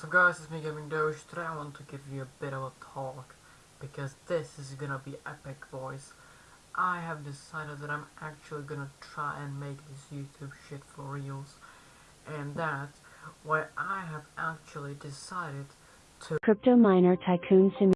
What's up guys, it's me Gaming Doge. Today I want to give you a bit of a talk because this is gonna be epic voice. I have decided that I'm actually gonna try and make this YouTube shit for reals. And that's why I have actually decided to Crypto Miner Tycoon Simulator.